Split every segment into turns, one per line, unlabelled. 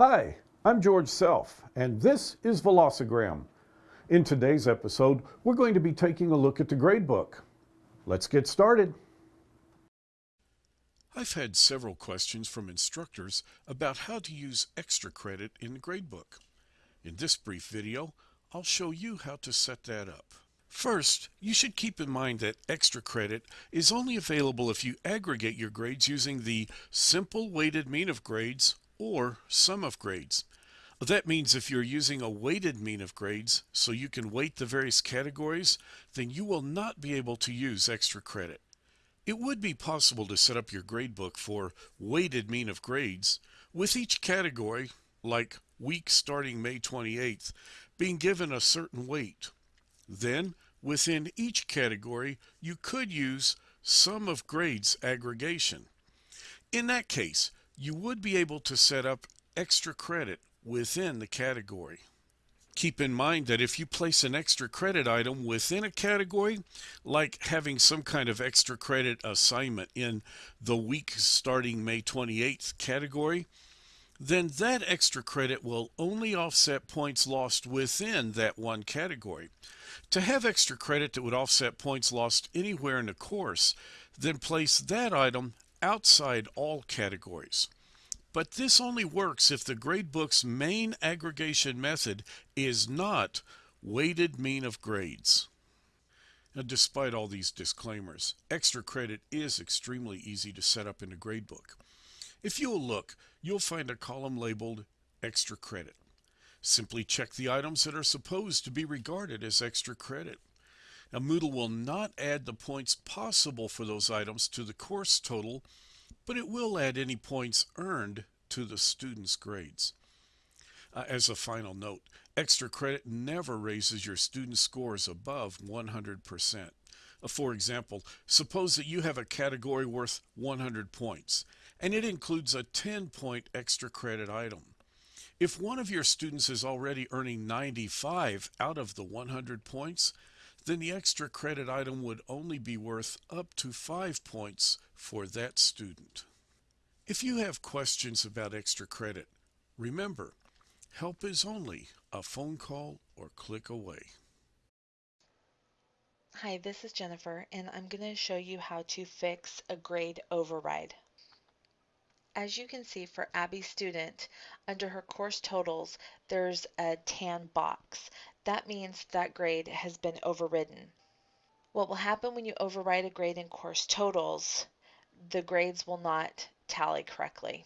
Hi, I'm George Self, and this is Velocigram. In today's episode, we're going to be taking a look at the gradebook. Let's get started.
I've had several questions from instructors about how to use extra credit in the gradebook. In this brief video, I'll show you how to set that up. First, you should keep in mind that extra credit is only available if you aggregate your grades using the simple weighted mean of grades or sum of grades. That means if you're using a weighted mean of grades so you can weight the various categories, then you will not be able to use extra credit. It would be possible to set up your gradebook for weighted mean of grades with each category, like week starting May 28th, being given a certain weight. Then, within each category, you could use sum of grades aggregation. In that case, you would be able to set up extra credit within the category. Keep in mind that if you place an extra credit item within a category, like having some kind of extra credit assignment in the week starting May 28th category, then that extra credit will only offset points lost within that one category. To have extra credit that would offset points lost anywhere in the course, then place that item outside all categories. But this only works if the gradebook's main aggregation method is not weighted mean of grades. Now, despite all these disclaimers, extra credit is extremely easy to set up in a gradebook. If you'll look, you'll find a column labeled Extra Credit. Simply check the items that are supposed to be regarded as extra credit. Now Moodle will not add the points possible for those items to the course total, but it will add any points earned to the student's grades. Uh, as a final note, extra credit never raises your student scores above 100%. Uh, for example, suppose that you have a category worth 100 points and it includes a 10 point extra credit item. If one of your students is already earning 95 out of the 100 points, then the extra credit item would only be worth up to 5 points for that student. If you have questions about extra credit, remember, help is only a phone call or click away.
Hi, this is Jennifer, and I'm going to show you how to fix a grade override. As you can see for Abby's Student, under her course totals, there's a tan box. That means that grade has been overridden. What will happen when you override a grade in course totals, the grades will not tally correctly.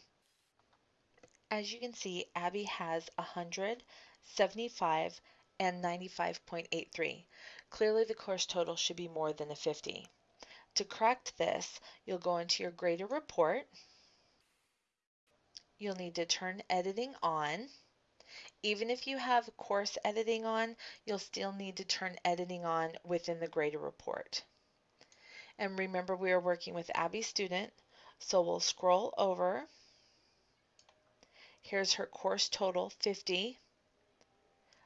As you can see, Abby has 100, 75, and 95.83. Clearly the course total should be more than a 50. To correct this, you'll go into your grader report, you'll need to turn editing on. Even if you have course editing on, you'll still need to turn editing on within the grader report. And remember we are working with Abby student, so we'll scroll over. Here's her course total 50.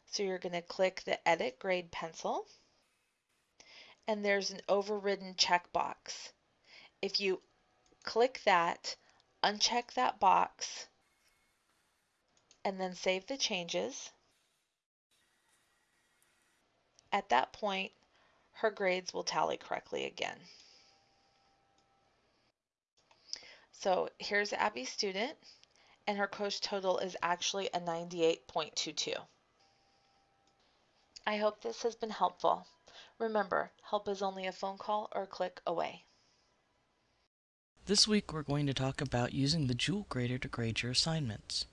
So you're going to click the edit grade pencil. And there's an overridden checkbox. If you click that, uncheck that box, and then save the changes. At that point, her grades will tally correctly again. So here's Abby's student, and her course total is actually a 98.22. I hope this has been helpful. Remember, help is only a phone call or click away.
This week we're going to talk about using the Joule Grader to grade your assignments.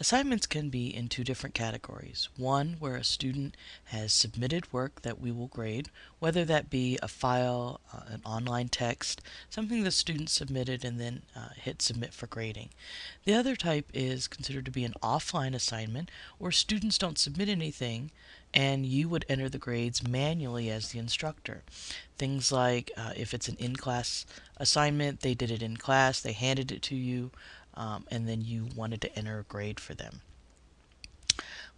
Assignments can be in two different categories. One where a student has submitted work that we will grade, whether that be a file, uh, an online text, something the student submitted and then uh, hit submit for grading. The other type is considered to be an offline assignment where students don't submit anything and you would enter the grades manually as the instructor. Things like uh, if it's an in-class assignment, they did it in class, they handed it to you, um, and then you wanted to enter a grade for them.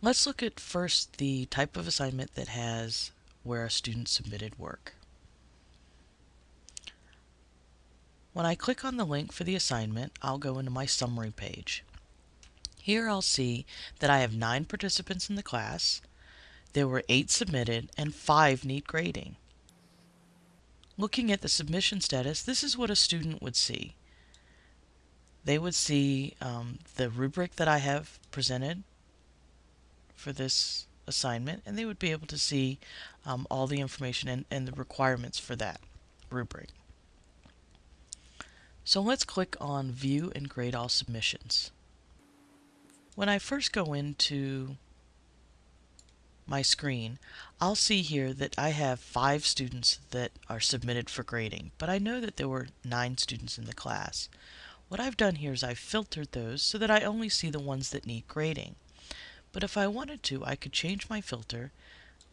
Let's look at first the type of assignment that has where a student submitted work. When I click on the link for the assignment, I'll go into my summary page. Here I'll see that I have nine participants in the class, there were eight submitted, and five need grading. Looking at the submission status, this is what a student would see. They would see um, the rubric that I have presented for this assignment, and they would be able to see um, all the information and, and the requirements for that rubric. So let's click on View and Grade All Submissions. When I first go into my screen, I'll see here that I have five students that are submitted for grading, but I know that there were nine students in the class. What I've done here is I've filtered those so that I only see the ones that need grading. But if I wanted to, I could change my filter.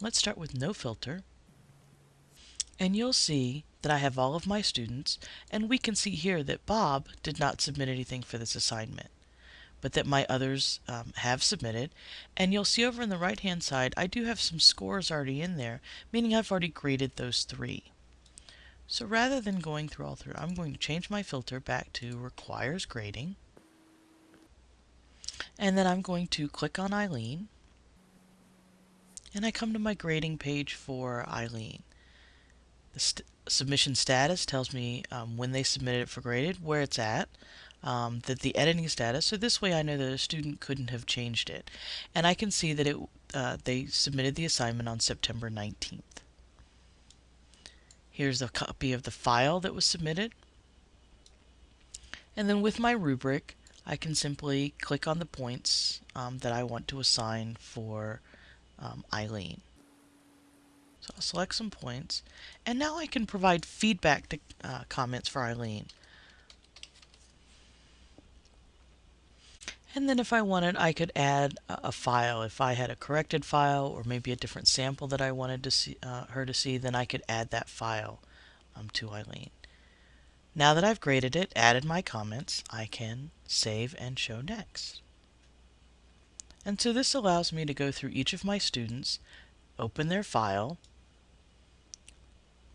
Let's start with no filter. And you'll see that I have all of my students, and we can see here that Bob did not submit anything for this assignment but that my others um, have submitted. And you'll see over on the right hand side, I do have some scores already in there, meaning I've already graded those three. So rather than going through all three, I'm going to change my filter back to requires grading. And then I'm going to click on Eileen. And I come to my grading page for Eileen. The st submission status tells me um, when they submitted it for graded, where it's at um, that the editing status, so this way I know that a student couldn't have changed it. And I can see that it uh, they submitted the assignment on September 19th. Here's a copy of the file that was submitted. And then with my rubric, I can simply click on the points um, that I want to assign for um, Eileen. So I'll select some points, and now I can provide feedback to uh, comments for Eileen. And then if I wanted, I could add a, file. If I had a corrected file or maybe a different sample that I wanted to see, uh, her to see, then I could add that file um, to Eileen. Now that I've graded it, added my comments, I can save and show next. And so this allows me to go through each of my students, open their file,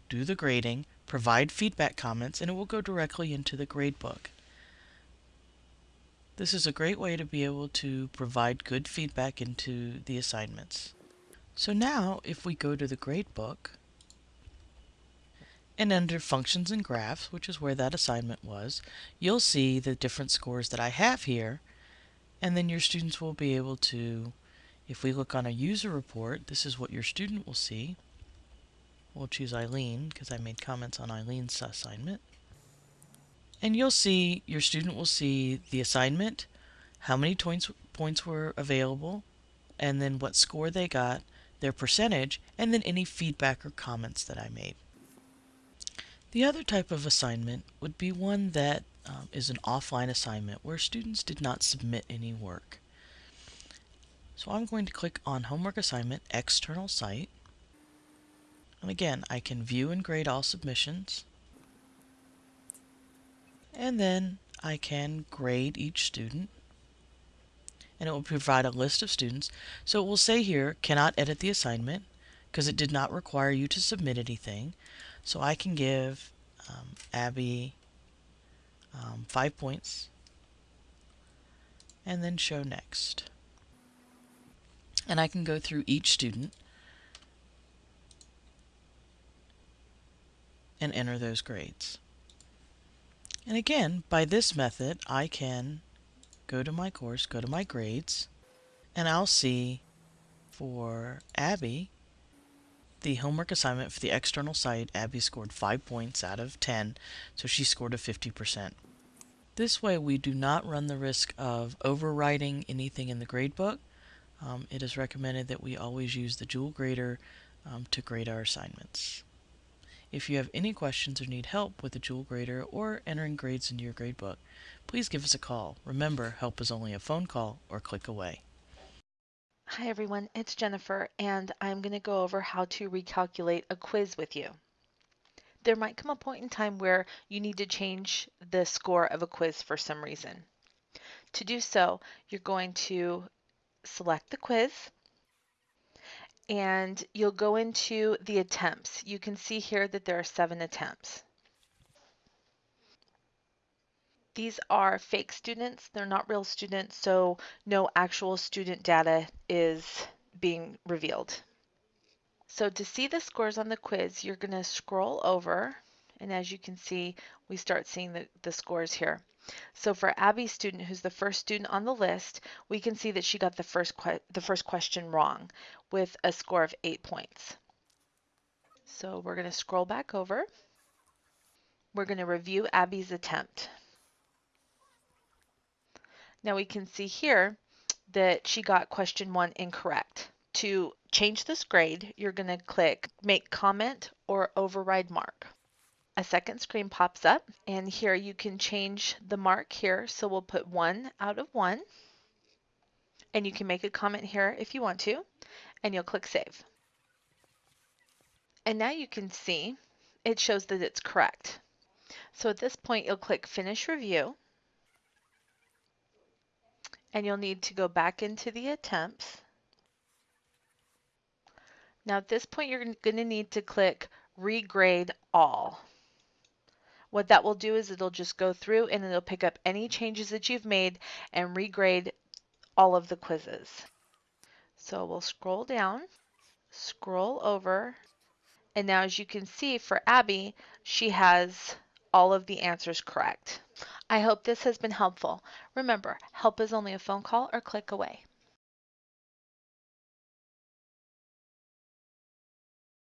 do the grading, provide feedback comments, and it will go directly into the gradebook. This is a great way to be able to provide good feedback into the assignments. So now, if we go to the gradebook, and under Functions and Graphs, which is where that assignment was, you'll see the different scores that I have here, and then your students will be able to, if we look on a user report, this is what your student will see. We'll choose Eileen, because I made comments on Eileen's assignment. And you'll see, your student will see the assignment, how many points, points were available, and then what score they got, their percentage, and then any feedback or comments that I made. The other type of assignment would be one that um, is an offline assignment where students did not submit any work. So I'm going to click on Homework Assignment External Site. And again, I can view and grade all submissions and then I can grade each student and it will provide a list of students. So it will say here, cannot edit the assignment because it did not require you to submit anything. So I can give um, Abby um, five points and then show next. And I can go through each student and enter those grades. And again, by this method, I can go to my course, go to my grades, and I'll see for Abby, the homework assignment for the external site, Abby scored 5 points out of 10, so she scored a 50%. This way we do not run the risk of overwriting anything in the gradebook. Um, it is recommended that we always use the Joule Grader um, to grade our assignments. If you have any questions or need help with the Joule Grader or entering grades into your gradebook, please give us a call. Remember, help is only a phone call or click away.
Hi everyone, it's Jennifer and I'm going to go over how to recalculate a quiz with you. There might come a point in time where you need to change the score of a quiz for some reason. To do so, you're going to select the quiz, and you'll go into the attempts. You can see here that there are seven attempts. These are fake students. They're not real students, so no actual student data is being revealed. So to see the scores on the quiz, you're going to scroll over, and as you can see, we start seeing the, the scores here. So for Abby's student, who's the first student on the list, we can see that she got the first the first question wrong with a score of eight points. So we're going to scroll back over. We're going to review Abby's attempt. Now we can see here that she got question one incorrect. To change this grade, you're going to click Make Comment or Override Mark. A second screen pops up and here you can change the mark here. So we'll put 1 out of 1 and you can make a comment here if you want to and you'll click Save. And now you can see it shows that it's correct. So at this point you'll click Finish Review and you'll need to go back into the attempts now at this point, you're going to need to click regrade all. What that will do is it'll just go through and it'll pick up any changes that you've made and regrade all of the quizzes. So we'll scroll down, scroll over, and now as you can see for Abby, she has all of the answers correct. I hope this has been helpful. Remember, help is only a phone call or click away.